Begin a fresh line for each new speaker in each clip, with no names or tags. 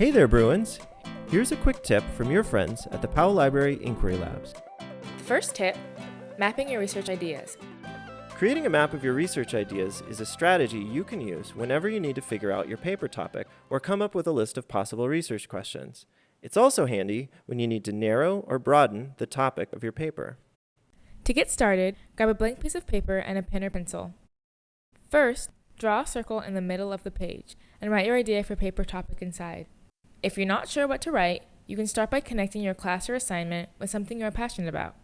Hey there, Bruins! Here's a quick tip from your friends at the Powell Library Inquiry Labs.
First tip, mapping your research ideas.
Creating a map of your research ideas is a strategy you can use whenever you need to figure out your paper topic or come up with a list of possible research questions. It's also handy when you need to narrow or broaden the topic of your paper.
To get started, grab a blank piece of paper and a pen or pencil. First, draw a circle in the middle of the page and write your idea for paper topic inside. If you're not sure what to write, you can start by connecting your class or assignment with something you're passionate about.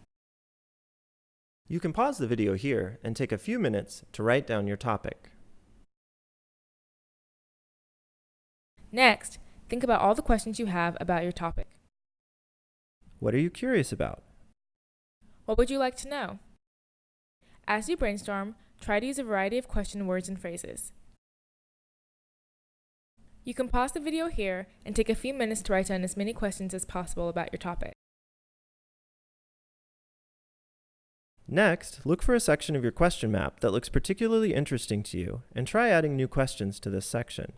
You can pause the video here and take a few minutes to write down your topic.
Next, think about all the questions you have about your topic.
What are you curious about?
What would you like to know? As you brainstorm, try to use a variety of question words and phrases. You can pause the video here and take a few minutes to write down as many questions as possible about your topic.
Next, look for a section of your question map that looks particularly interesting to you and try adding new questions to this section.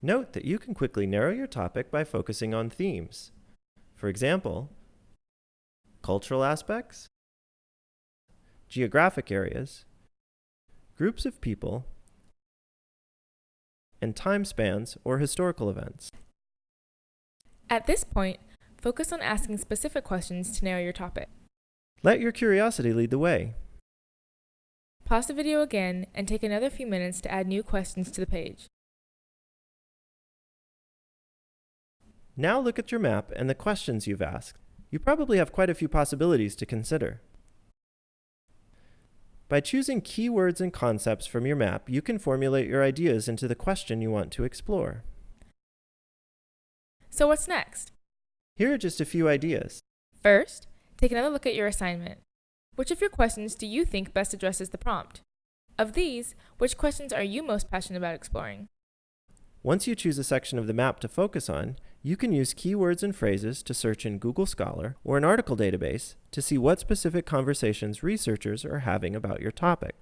Note that you can quickly narrow your topic by focusing on themes. For example, cultural aspects, geographic areas, groups of people, and time spans or historical events.
At this point, focus on asking specific questions to narrow your topic.
Let your curiosity lead the way.
Pause the video again and take another few minutes to add new questions to the page.
Now look at your map and the questions you've asked. You probably have quite a few possibilities to consider. By choosing keywords and concepts from your map, you can formulate your ideas into the question you want to explore.
So what's next?
Here are just a few ideas.
First, Take another look at your assignment. Which of your questions do you think best addresses the prompt? Of these, which questions are you most passionate about exploring?
Once you choose a section of the map to focus on, you can use keywords and phrases to search in Google Scholar or an article database to see what specific conversations researchers are having about your topic.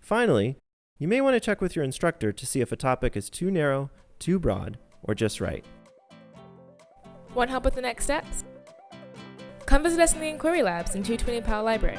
Finally, you may want to check with your instructor to see if a topic is too narrow, too broad, or just right.
Want help with the next steps? Come visit us in the Inquiry Labs in 220 Powell Library.